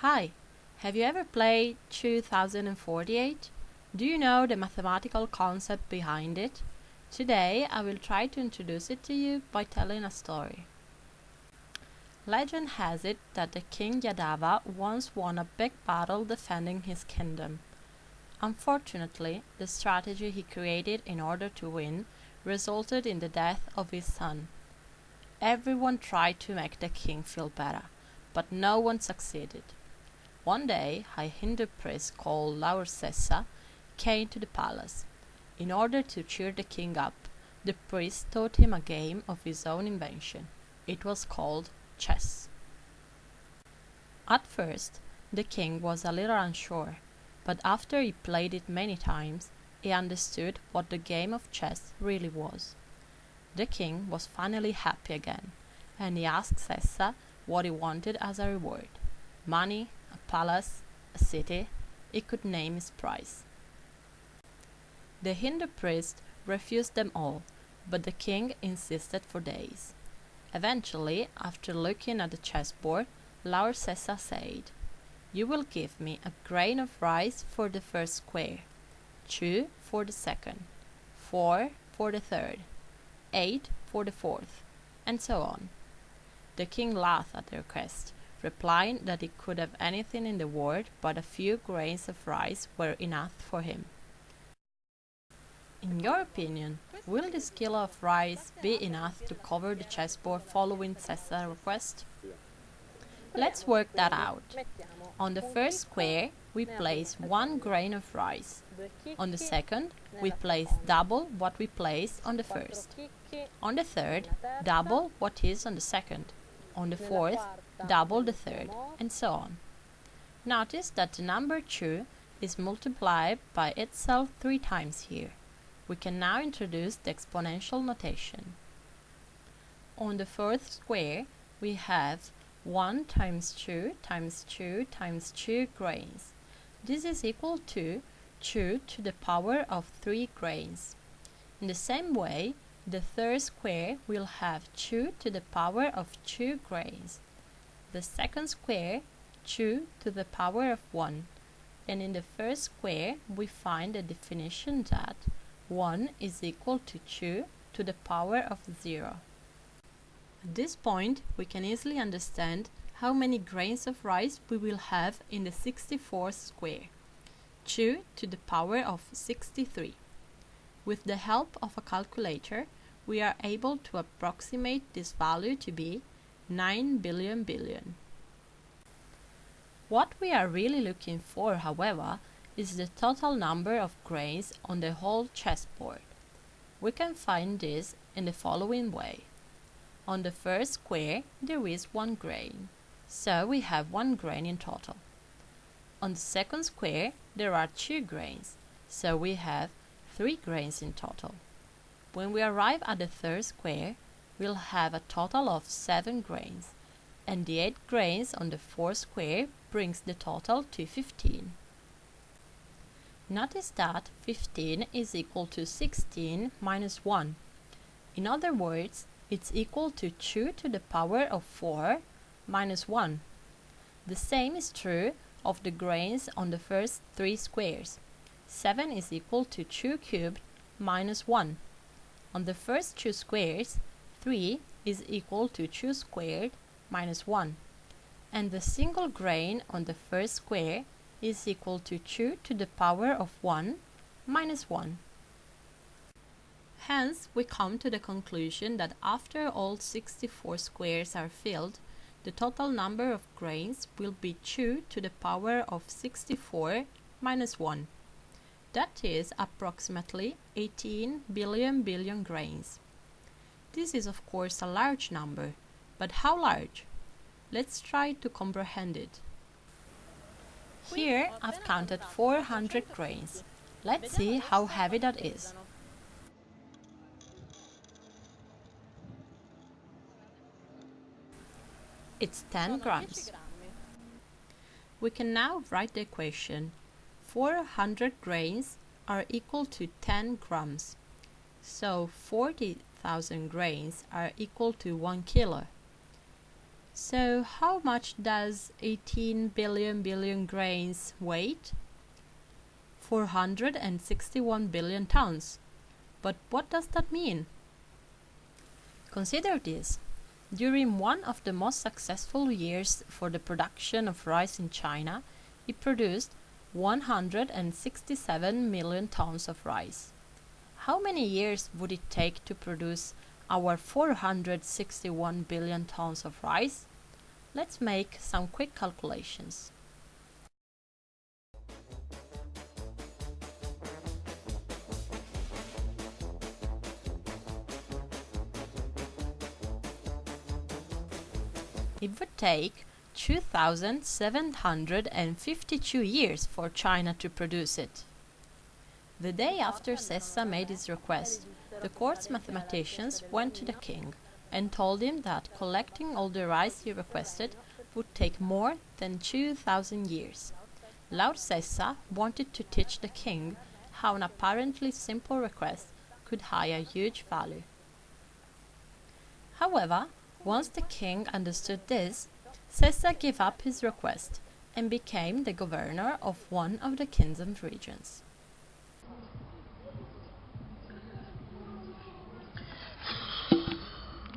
Hi, have you ever played 2048? Do you know the mathematical concept behind it? Today I will try to introduce it to you by telling a story. Legend has it that the king Yadava once won a big battle defending his kingdom. Unfortunately, the strategy he created in order to win resulted in the death of his son. Everyone tried to make the king feel better, but no one succeeded. One day, a Hindu priest called Lahur Sessa came to the palace. In order to cheer the king up, the priest taught him a game of his own invention. It was called chess. At first, the king was a little unsure, but after he played it many times, he understood what the game of chess really was. The king was finally happy again, and he asked Sessa what he wanted as a reward money, palace, a city, he could name its price. The Hindu priest refused them all, but the king insisted for days. Eventually, after looking at the chessboard, Lahur Sessa said, You will give me a grain of rice for the first square, two for the second, four for the third, eight for the fourth, and so on. The king laughed at the request, replying that he could have anything in the world but a few grains of rice were enough for him. In your opinion, will this kilo of rice be enough to cover the chessboard following Sessa's request? Let's work that out. On the first square, we place one grain of rice. On the second, we place double what we placed on the first. On the third, double what is on the second. On the fourth, double the third, and so on. Notice that the number 2 is multiplied by itself three times here. We can now introduce the exponential notation. On the fourth square, we have 1 times 2 times 2 times 2 grains. This is equal to 2 to the power of 3 grains. In the same way, the third square will have 2 to the power of 2 grains the second square 2 to the power of 1 and in the first square we find the definition that 1 is equal to 2 to the power of 0. At this point we can easily understand how many grains of rice we will have in the 64th square 2 to the power of 63. With the help of a calculator we are able to approximate this value to be 9 billion billion. What we are really looking for, however, is the total number of grains on the whole chessboard. We can find this in the following way. On the first square, there is one grain, so we have one grain in total. On the second square, there are two grains, so we have three grains in total. When we arrive at the third square, we'll have a total of 7 grains, and the 8 grains on the fourth square brings the total to 15. Notice that 15 is equal to 16 minus 1. In other words, it's equal to 2 to the power of 4 minus 1. The same is true of the grains on the first three squares. 7 is equal to 2 cubed minus 1. On the first two squares, 3 is equal to 2 squared minus 1 and the single grain on the first square is equal to 2 to the power of 1 minus 1. Hence, we come to the conclusion that after all 64 squares are filled, the total number of grains will be 2 to the power of 64 minus 1. That is approximately 18 billion billion grains. This is of course a large number, but how large? Let's try to comprehend it. Here I've counted 400 grains. Let's see how heavy that is. It's 10 grams. We can now write the equation. 400 grains are equal to 10 grams. So 40 thousand grains are equal to 1 kilo. So how much does 18 billion billion grains weight? 461 billion tons. But what does that mean? Consider this. During one of the most successful years for the production of rice in China, it produced 167 million tons of rice. How many years would it take to produce our 461 billion tons of rice? Let's make some quick calculations. It would take 2,752 years for China to produce it. The day after Sessa made his request, the court's mathematicians went to the king and told him that collecting all the rice he requested would take more than 2,000 years. Lord Sessa wanted to teach the king how an apparently simple request could have a huge value. However, once the king understood this, Sessa gave up his request and became the governor of one of the kingdom's regions.